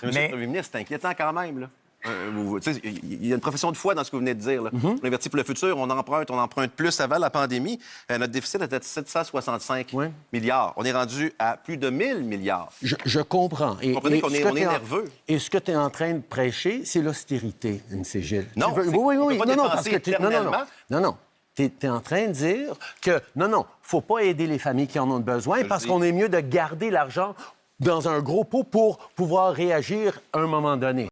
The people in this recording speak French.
Monsieur Mais- le Premier ministre, c'est inquiétant quand même. Là. Euh, vous- vous- Il y a une profession de foi dans ce que vous venez de dire. Là. Mhm. On investit pour le futur, on emprunte, on emprunte plus avant la pandémie. Euh, notre déficit était de 765 Oui. milliards. On est rendu à plus de 1000 milliards. Je, je comprends. Et, comprenez et qu'on est- on est en- nerveux. Et ce que tu es en train de prêcher, c'est l'austérité, M. Gilles. Non, veux- c'est- oui, oui, on oui. peut pas Non, non, parce que non, non, non. Non, non. Tu es, en train de dire que non, non, faut pas aider les familles qui en ont besoin parce qu'on est mieux de garder l'argent dans un gros pot pour pouvoir réagir à un moment donné.